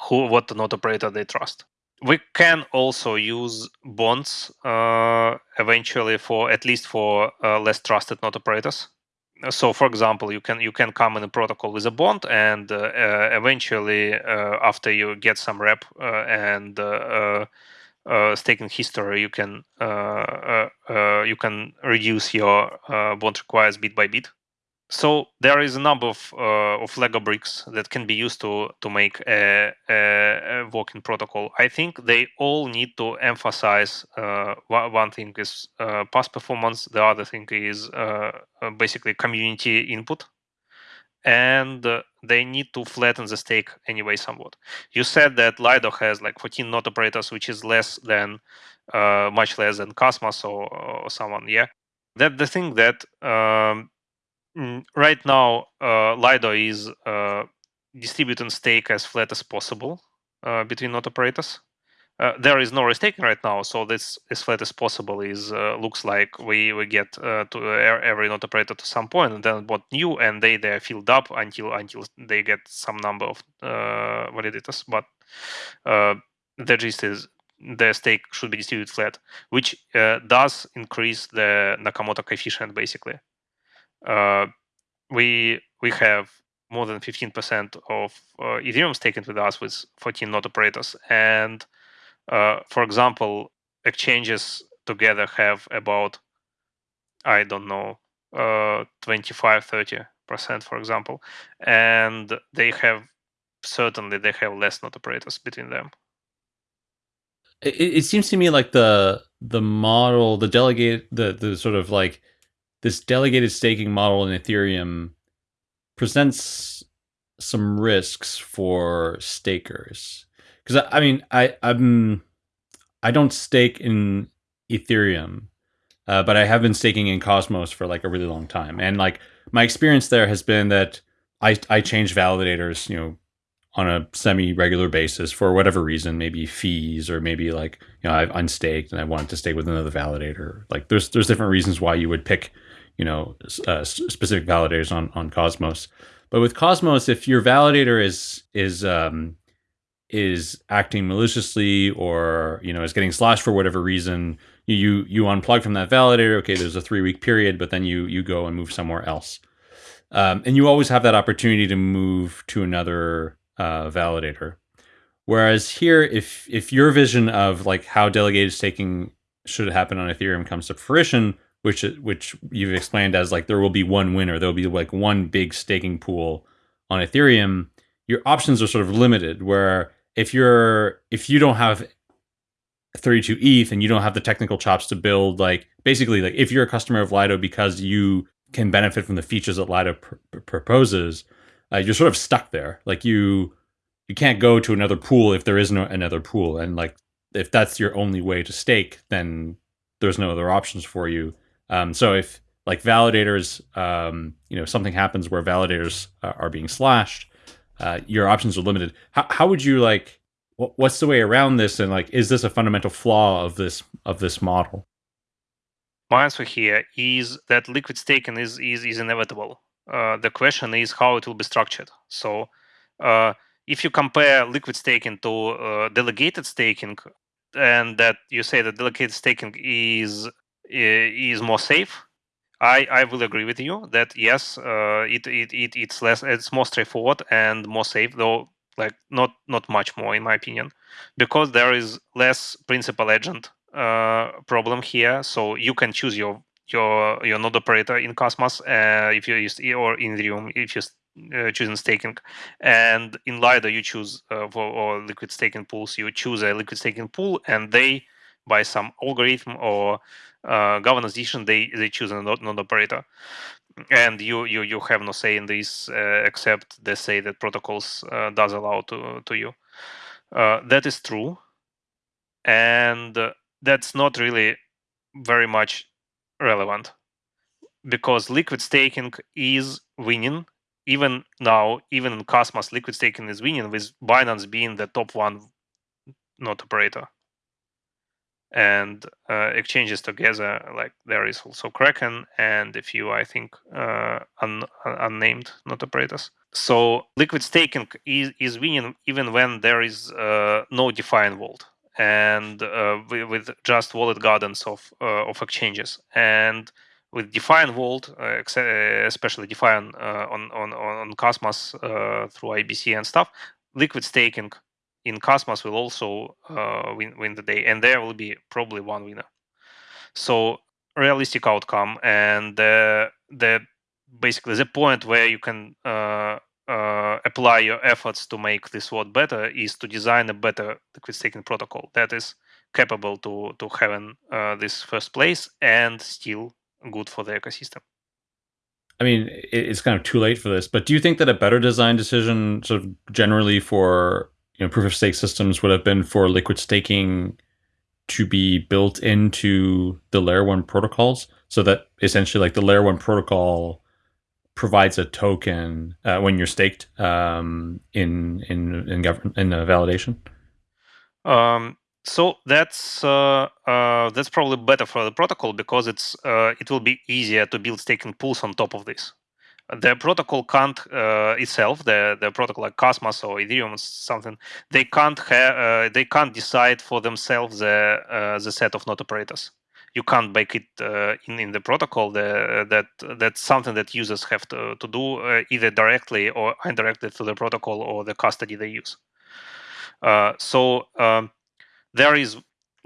who what node operator they trust we can also use bonds uh, eventually for at least for uh, less trusted node operators so for example you can you can come in a protocol with a bond and uh, uh eventually uh, after you get some rep uh, and staking history you can you can reduce your bond requires bit by bit so there is a number of uh, of Lego bricks that can be used to to make a, a, a working protocol. I think they all need to emphasize uh, one thing is uh, past performance. The other thing is uh, uh, basically community input, and uh, they need to flatten the stake anyway somewhat. You said that Lido has like 14 node operators, which is less than uh, much less than Cosmos or, or someone. Yeah, that the thing that um, right now, uh, Lido is uh, distributing stake as flat as possible. uh, between node operators. Uh, there is no restaking right now, so this as flat as possible is uh, looks like we we get uh, to every node operator to some point, and then what new, and they they are filled up until until they get some number of uh, validators. But uh, the gist is the stake should be distributed flat, which uh, does increase the Nakamoto coefficient basically. we we have more than 15% of Ethereum staking with us with 14 node operators, and uh, for example, exchanges together have about, I don't know, uh, 25, 30 percent, for example, and they have certainly they have less node operators between them. It, it seems to me like the the model, the delegate, the the sort of like this delegated staking model in Ethereum presents some risks for stakers because I, I, mean I I'm I don't stake in Ethereum, uh, but I have been staking in Cosmos for like a really long time, and like my experience there has been that I I change validators, you know, on a semi regular basis for whatever reason, maybe fees or maybe like you know I've unstaked and I wanted to stake with another validator. Like there's there's different reasons why you would pick you know uh, specific validators on on Cosmos. But with Cosmos, if your validator is is um, is acting maliciously or you know is getting slashed for whatever reason you you unplug from that validator okay there's a three week period but then you you go and move somewhere else. Um, and you always have that opportunity to move to another uh, validator. Whereas here if if your vision of like how delegated staking should happen on ethereum comes to fruition which which you've explained as like there will be one winner there'll be like one big staking pool on ethereum your options are sort of limited where if you're if you don't have 32 ETH and you don't have the technical chops to build like basically like if you're a customer of Lido because you can benefit from the features that Lido pr proposes, uh, you're sort of stuck there. Like you you can't go to another pool if there is no another pool, and like if that's your only way to stake, then there's no other options for you. Um, so if like validators, um, you know, something happens where validators uh, are being slashed, uh, your options are limited. How, how would you like? What's the way around this? And like, is this a fundamental flaw of this of this model? My answer here is that liquid staking is is, is inevitable. Uh, the question is how it will be structured. So, uh, if you compare liquid staking to uh, delegated staking, and that you say that delegated staking is is more safe, I, I will agree with you that yes, uh, it, it it it's less it's more straightforward and more safe, though like not not much more in my opinion, because there is less principal agent uh, problem here. So you can choose your your your node operator in Cosmos uh, if you use or in Ethereum if you uh, choosing staking, and in Lido you choose uh, for or liquid staking pools you choose a liquid staking pool and they by some algorithm or uh, governance decision, they they choose a node, node operator, and you you you have no say in this uh, except they say that protocols uh, does allow to to you. Uh, that is true, and that's not really very much relevant because liquid staking is winning. Even now even in cosmos liquid staking is winning with binance being the top one node operator and uh, exchanges together like there is also kraken and a few i think uh, un- unnamed node operators. So liquid staking is, is winning even when there is uh, no DeFi vault and uh, with just walled gardens of uh, of exchanges. And with DeFi vault uh, especially DeFi on, on on cosmos through ibc and stuff liquid staking in Cosmos will also uh, win win the day, and there will be probably one winner. So realistic outcome, and the the basically the point where you can uh, uh, apply your efforts to make this world better is to design a better liquid staking protocol that is capable to to having uh, this first place and still good for the ecosystem. I mean, it's kind of too late for this, but do you think that a better design decision, sort of generally for you know proof of stake systems would have been for liquid staking to be built into the layer one protocols so that essentially like the layer one protocol provides a token uh, when you're staked um, in in in government in validation? Um, so that's uh, uh, that's probably better for the protocol because it's uh, it will be easier to build staking pools on top of this. The protocol can't uh, itself, the the protocol like Cosmos or Ethereum or something, they can't have uh, they can't decide for themselves the uh, the set of node operators. You can't bake it in in the protocol. The, that that's something that users have to to do either directly or indirectly through the protocol or the custody they use. so um, there is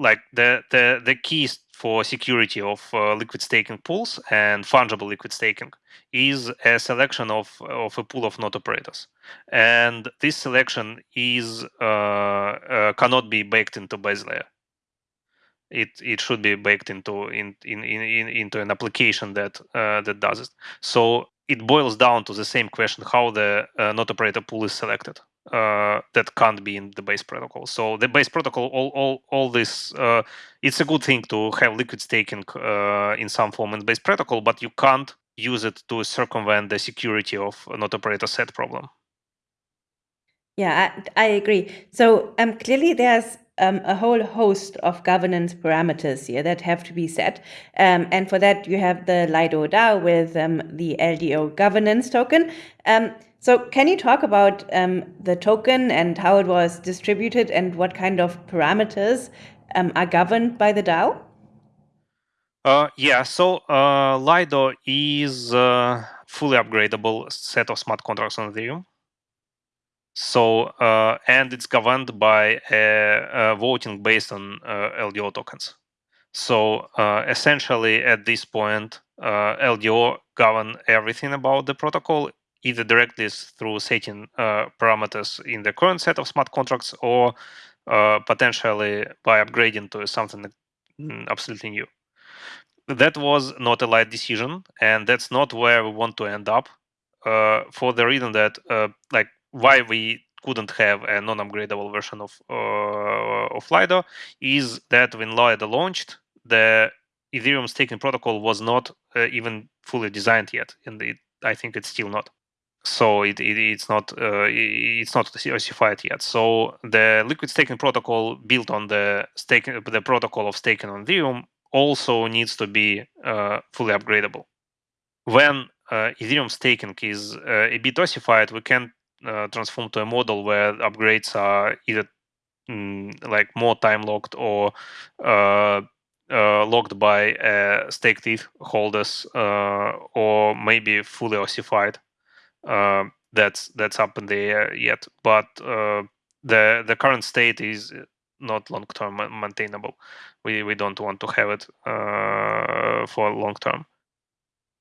like the the the keys for security of uh, liquid staking pools and fungible liquid staking is a selection of of a pool of node operators, and this selection is uh, uh, cannot be baked into base layer. It it should be baked into in, in, in, into an application that uh, that does it. So it boils down to the same question: how the uh, node operator pool is selected uh, that can't be in the base protocol. So the base protocol, all all all this, uh, it's a good thing to have liquid staking uh, in some form in base protocol, but you can't use it to circumvent the security of node operator set problem. Yeah, I, I agree. So um, clearly there's um, a whole host of governance parameters here that have to be set. Um, and for that, you have the Lido DAO with um, the LDO governance token. Um, so can you talk about um, the token and how it was distributed and what kind of parameters um, are governed by the DAO? Uh, yeah, so uh, Lido is a fully upgradable set of smart contracts on Ethereum. So, uh, and it's governed by a, a voting based on uh, LDO tokens. So uh, essentially, at this point, uh, LDO govern everything about the protocol, either directly through setting parameters in the current set of smart contracts or potentially by upgrading to something mm, absolutely new. That was not a light decision, and that's not where we want to end up. Uh, for the reason that, uh, like, why we couldn't have a non-upgradable version of uh, of Lido is that when Lido launched, the Ethereum staking protocol was not uh, even fully designed yet, and it, I think it's still not so it, it, it's not uh, it's not ossified yet. So the liquid staking protocol built on the staking the protocol of staking on Ethereum also needs to be uh, fully upgradable. When uh, Ethereum staking is uh, a bit ossified, we can uh, transform to a model where upgrades are either mm, like more time locked or uh, locked by staked ETH holders or maybe fully ossified uh, that's that's up in the air yet. But uh, the the current state is not long term maintainable. We we don't want to have it uh, for long term.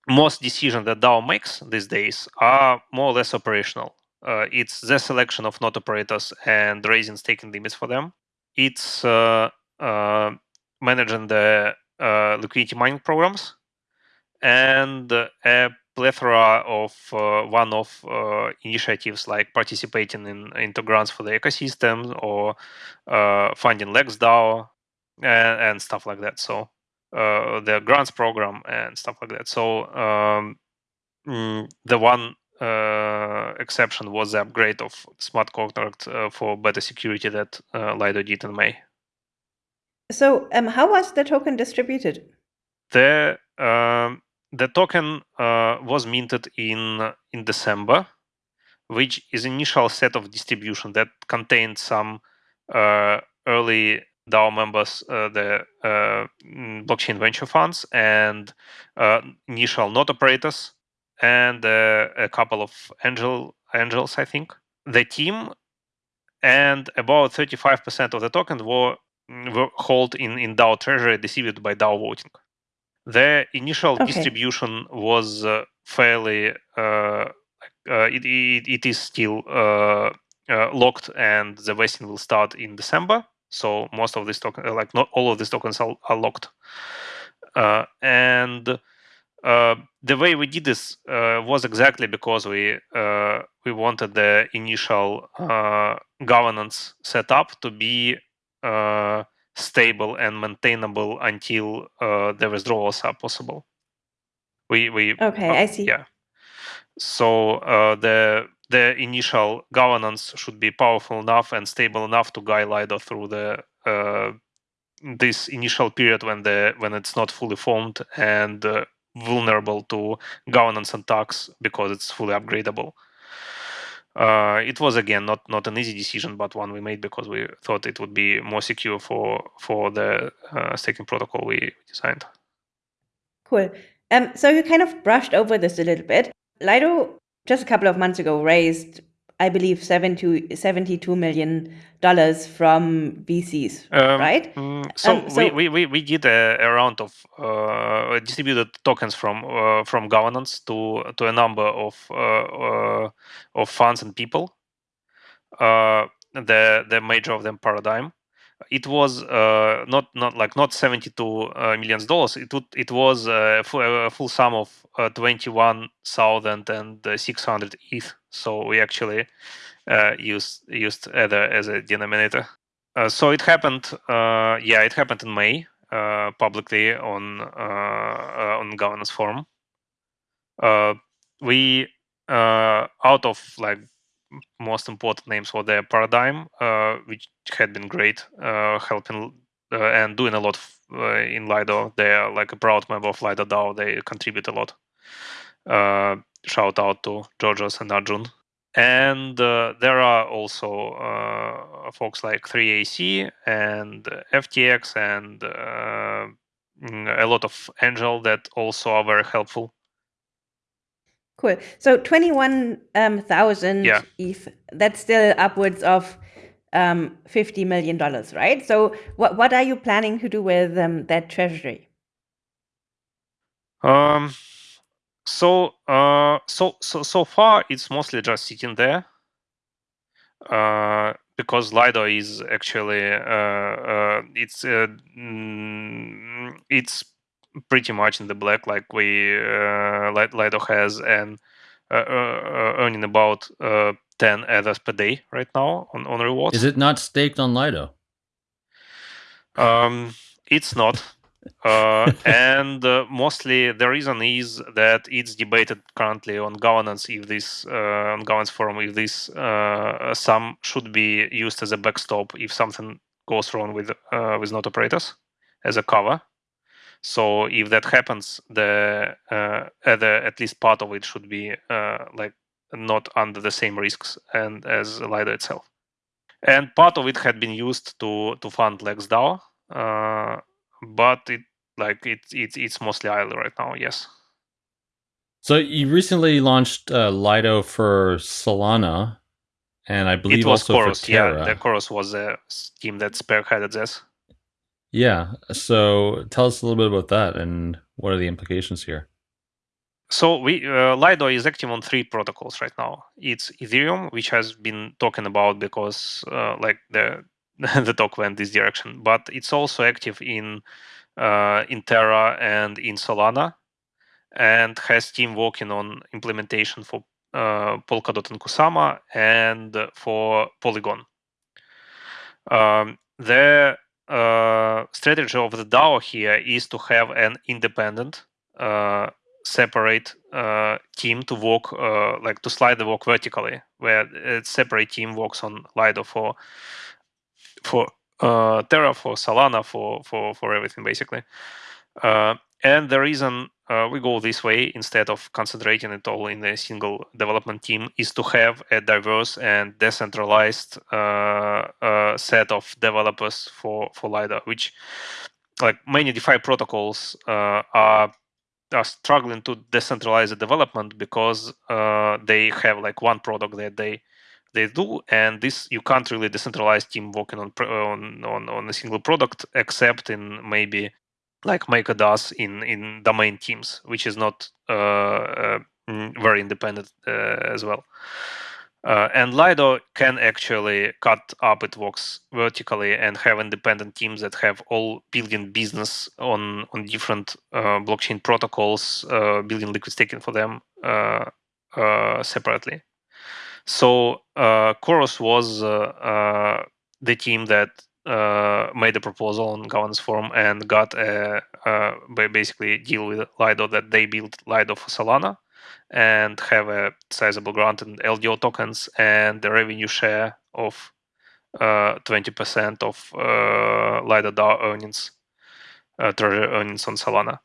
Most decisions that DAO makes these days are more or less operational. Uh, it's the selection of node operators and raising staking limits for them. It's uh, uh, managing the liquidity mining programs and a plethora of uh, one-off uh, initiatives like participating in into grants for the ecosystem or uh, funding LexDAO and, and, stuff like that. So uh, the grants program and stuff like that. So um, mm, the one uh, exception was the upgrade of smart contract uh, for better security that Lido did in May. So um, how was the token distributed? The um, the token uh, was minted in in December, which is initial set of distribution that contained some uh, early DAO members, uh, the uh, mm, blockchain venture funds, and uh, initial node operators, and uh, a couple of angel angels, I think. The team and about 35% of the tokens were, were held in, in DAO treasury distributed by DAO voting. The initial okay. distribution was uh, fairly uh, uh, it, it, it is still uh, uh, locked, and the vesting will start in December. So most of these tokens, uh, like not all of these tokens, are, are locked. and the way we did this was exactly because we we wanted the initial governance setup to be stable and maintainable until uh, the withdrawals are possible. We we okay, uh, I see. Yeah, So uh, the the initial governance should be powerful enough and stable enough to guide Lido through the uh, this initial period when the when it's not fully formed and uh, vulnerable to governance attacks because it's fully upgradable. Uh, it was again not not an easy decision, but one we made because we thought it would be more secure for for the uh, staking protocol we designed. Cool. Um, so you kind of brushed over this a little bit. Lido just a couple of months ago raised I believe, 70, 72 million dollars from VCs, um, right? Mm, so, um, so we, we, we did a, a round of uh, distributed tokens from uh, from governance to to a number of uh, uh of funds and people. Uh, the the major of them Paradigm it was uh, not not like not 72 uh, millions dollars. It would, it was uh, a full sum of uh, 21,600 ETH. So we actually uh, used used Ether as a denominator. Uh, so it happened. Uh, yeah, it happened in May publicly on on governance forum. we out of like most important names for their paradigm, uh, which had been great, uh, helping uh, and doing a lot in Lido. They are like a proud member of Lido DAO. They contribute a lot. Shout out to Georgios and Arjun. And there are also folks like 3AC and FTX and mm, a lot of Angel that also are very helpful Cool. So 21,000 um, yeah. ETH, that's still upwards of um, $50 million, right? So what, what are you planning to do with um, that treasury? Um, so, uh, so, so, so far it's mostly just sitting there. Uh, because Lido is actually uh, uh, it's uh, mm, it's pretty much in the black, like we uh, Lido has, and uh, uh, earning about 10 ethers per day right now on, on rewards. Is it not staked on Lido? Um, it's not. Uh, and uh, mostly the reason is that it's debated currently on governance if this uh, on governance forum if this uh, sum should be used as a backstop if something goes wrong with with node operators as a cover so if that happens, the uh, at least part of it should be uh, like not under the same risks and as Lido itself. And part of it had been used to to fund LexDAO, uh, but it like it, it it's mostly idle right now. Yes. So you recently launched uh, Lido for Solana, and I believe it was also Chorus. for Terra. Yeah, the Chorus was a scheme that spearheaded this. Yeah. So tell us a little bit about that and what are the implications here? So we uh, Lido is active on three protocols right now. It's Ethereum, which has been talking about because uh, like the the talk went this direction, but it's also active in uh, in Terra and in Solana, and has team working on implementation for uh, Polkadot and Kusama and for Polygon. Um, the uh, strategy of the DAO here is to have an independent, uh, separate uh, team to work, uh, like to slide the work vertically, where a separate team works on Lido for for uh, Terra, for Solana, for for for everything basically. Uh, and the reason uh, we go this way instead of concentrating it all in a single development team is to have a diverse and decentralized uh, uh, set of developers for for Lido, which like many DeFi protocols uh, are are struggling to decentralize the development because uh, they have like one product that they they do and this you can't really decentralize team working on on on, on a single product except in maybe like Maker does in in domain teams, which is not uh, uh, mm, very independent uh, as well. Uh, and Lido can actually cut up its works vertically and have independent teams that have all building business on on different uh, blockchain protocols, uh, building liquid staking for them separately. So Chorus was the team that uh, made a proposal on governance forum and got a uh, basically deal with Lido that they built Lido for Solana and have a sizable grant in LDO tokens and the revenue share of uh, 20% of uh, Lido DAO earnings, uh, treasury earnings on Solana.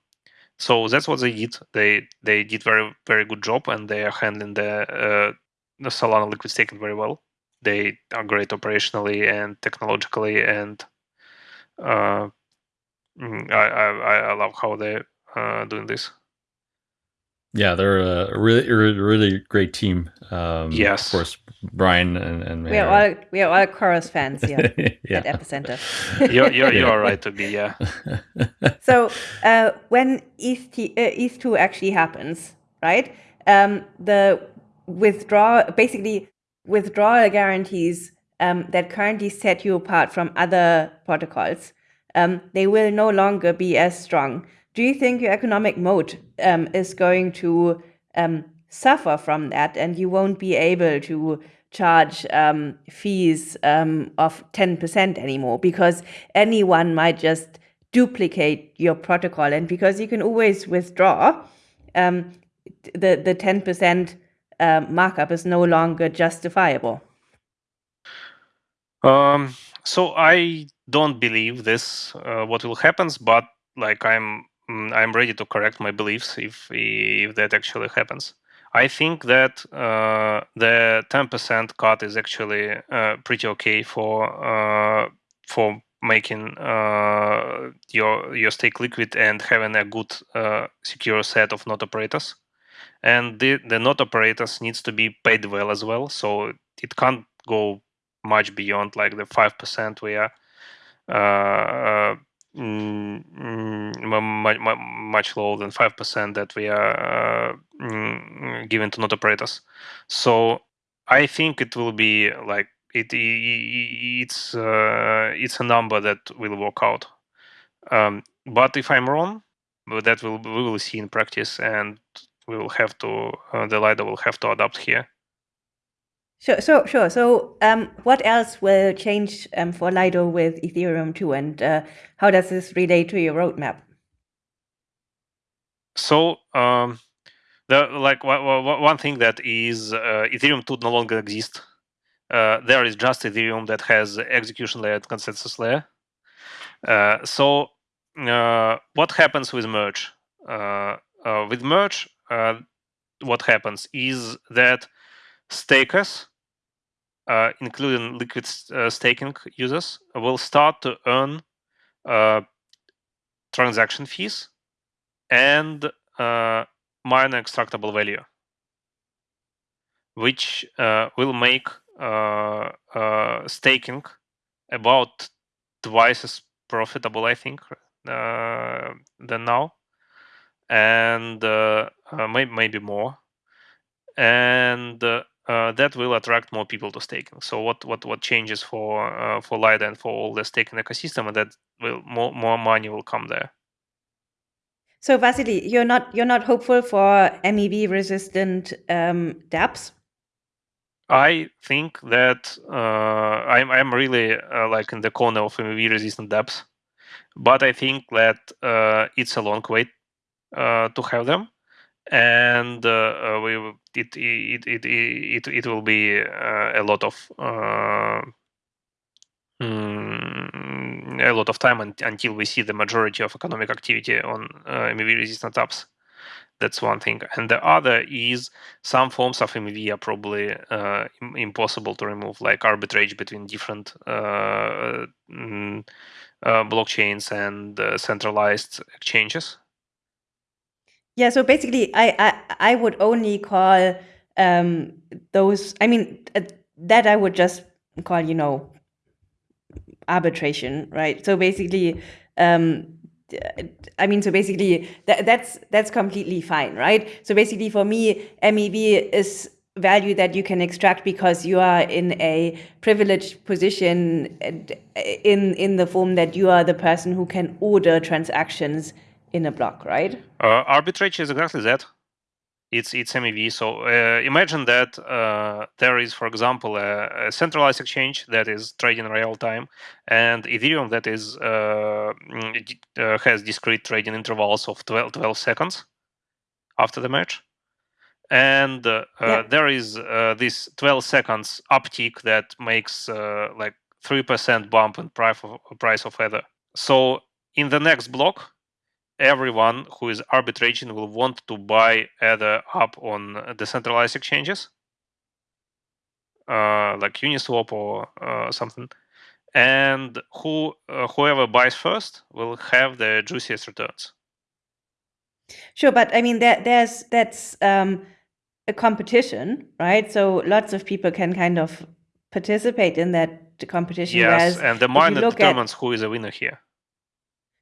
So that's what they did. They they did very very good job, and they are handling the uh, the Solana liquid staking very well. They are great operationally and technologically, and uh, mm, I, I I love how they're uh, doing this. Yeah, they're a really, really great team. Um, Yes. Of course, Brian and, and We are all we are all chorus fans here yeah. at Epicenter. You're you're, you're right to be yeah. So uh, when ETH, T- uh, ETH two actually happens, right? Um, the withdrawal, basically withdrawal guarantees um, that currently set you apart from other protocols, um, they will no longer be as strong. Do you think your economic moat um, is going to um, suffer from that, and you won't be able to charge um, fees um, of 10% anymore because anyone might just duplicate your protocol and because you can always withdraw the the 10% uh, markup is no longer justifiable Um, so I don't believe this uh, what will happens, but like I'm mm, I'm ready to correct my beliefs if if that actually happens. I think that uh, the 10% cut is actually uh, pretty okay for uh, for making uh, your your stake liquid and having a good uh, secure set of node operators. And the, the node operators needs to be paid well as well, so it can't go much beyond like the five percent we are uh, mm, mm, much, lower than five percent that we are uh, mm, given to node operators. So I think it will be like it, it's uh, it's a number that will work out. Um, but if I'm wrong, that will we will see in practice, and we will have to uh, the Lido will have to adapt here. Sure, so sure. So, um, what else will change um, for Lido with Ethereum 2, and uh, how does this relate to your roadmap? So, um, the like one thing that is uh, Ethereum 2 no longer exists. Uh, there is just Ethereum that has execution layer and consensus layer. Uh, so, uh, what happens with merge? Uh, uh, with merge, what happens is that stakers, uh, including liquid uh, staking users, will start to earn uh, transaction fees and uh, miner extractable value, which uh, will make uh, staking about twice as profitable, I think, than now, and maybe maybe more. And uh, that will attract more people to staking. So what what what changes for uh, for Lido and for all the staking ecosystem, and that will more more money will come there. So Vasily, you're not you're not hopeful for MEV resistant um, dApps. I think that uh, I'm I'm really uh, like in the corner of MEV resistant dApps, but I think that uh, it's a long wait uh, to have them and uh, we it it it it it will be uh, a lot of uh, mm, a lot of time until we see the majority of economic activity on uh, MEV resistant apps. That's one thing, and the other is some forms of MEV are probably uh, impossible to remove, like arbitrage between different uh, mm, blockchains and centralized exchanges. Yeah, so basically, I I, I would only call um, those. I mean, uh, that I would just call you know arbitration, right? So basically, um, I mean, so basically, that, that's that's completely fine, right? So basically, for me, MEV is value that you can extract because you are in a privileged position in in the form that you are the person who can order transactions in a block, right? Uh, arbitrage is exactly that. It's it's MEV. So uh, imagine that uh, there is, for example, a, a, centralized exchange that is trading real time, and Ethereum that is uh, mm, uh, has discrete trading intervals of 12, 12 seconds after the merge. and uh, Yeah. there is uh, this 12 seconds uptick that makes uh, like 3% bump in price of, price of Ether. So in the next block, everyone who is arbitraging will want to buy Ether up on decentralized exchanges, uh, like Uniswap or uh, something. And who uh, whoever buys first will have the juiciest returns. Sure, but I mean, there, there's that's um, a competition, right? So lots of people can kind of participate in that competition. Yes, and the miner look at- determines who is a winner here.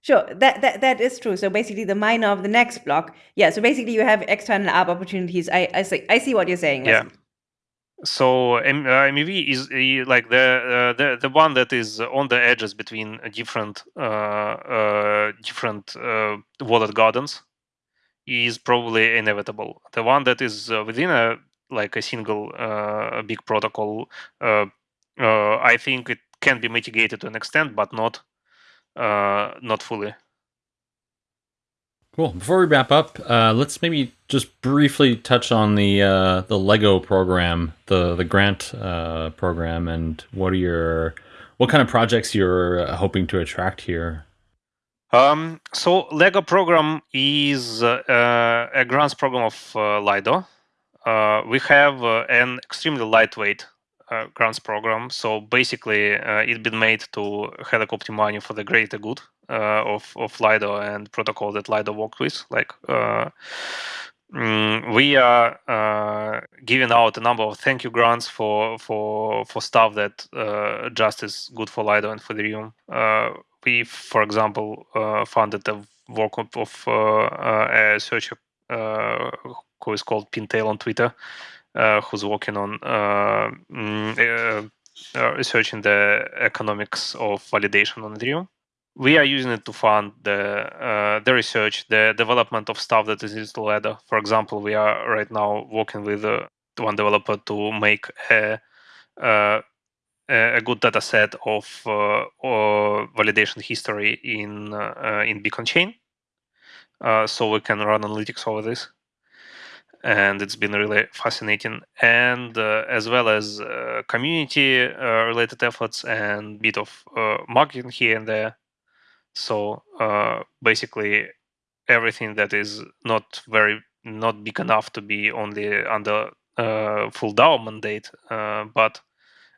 Sure, that, that that is true. So basically, the miner of the next block, yeah. So basically, you have external ARB opportunities. I I see I see what you're saying. Yeah. So uh, MEV is uh, like the, uh, the the one that is on the edges between different uh, uh, different uh, walled gardens is probably inevitable. The one that is within a like a single big protocol, I think it can be mitigated to an extent, but not uh, not fully. Cool. Before we wrap up, uh, let's maybe just briefly touch on the uh, the Lego program, the the grant uh, program, and what are your what kind of projects you're uh, hoping to attract here? Um, so Lego program is uh, uh, a grants program of uh, Lido. Uh, we have uh, an extremely lightweight uh, grants program. So basically, uh, it's been made to helicopter money for the greater good uh, of of Lido and protocol that Lido works with. Like uh, mm, we are uh, giving out a number of thank you grants for for for stuff that uh, just is good for Lido and for Ethereum. Uh, we, for example, funded the work of, a researcher who is called Pintail on Twitter, who's working on uh, mm, uh, uh, researching the economics of validation on Ethereum. We are using it to fund the uh, the research, the development of stuff that is used ladder. For example, we are right now working with uh, one developer to make a uh, a good data set of uh, validation history in uh, uh, in Beacon chain, uh, so we can run analytics over this. And it's been really fascinating, and uh, as well as uh, community uh, related efforts and bit of uh, marketing here and there. So uh, basically, everything that is not very not big enough to be only under uh, full DAO mandate, uh, but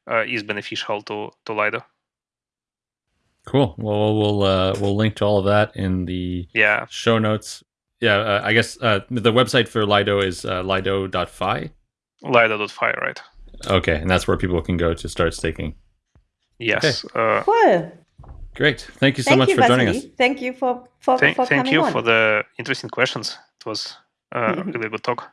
uh, is beneficial to to Lido. Cool. Well, we'll uh, we'll link to all of that in the Yeah, show notes. Yeah, uh, I guess uh, the website for Lido is uh, lido.fi. Lido.fi, right? Okay, and that's where people can go to start staking. Yes. Uh, Cool. Great. Thank you so Thank much you, for joining us. Thank you for for, thank for thank coming you on. for the interesting questions. It was uh, really good talk.